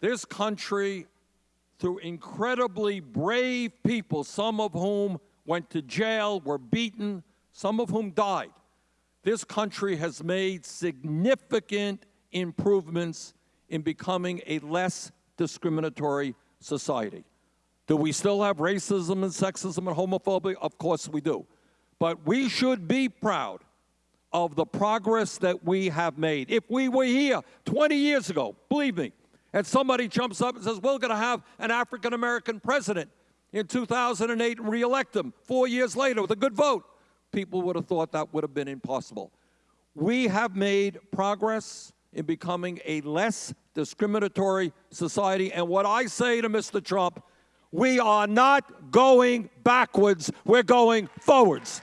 This country, through incredibly brave people, some of whom went to jail, were beaten, some of whom died, this country has made significant improvements in becoming a less discriminatory society. Do we still have racism and sexism and homophobia? Of course we do. But we should be proud of the progress that we have made. If we were here 20 years ago, believe me, and somebody jumps up and says, we're going to have an African American president in 2008 and reelect him four years later with a good vote, people would have thought that would have been impossible. We have made progress in becoming a less discriminatory society. And what I say to Mr. Trump, we are not going backwards, we're going forwards.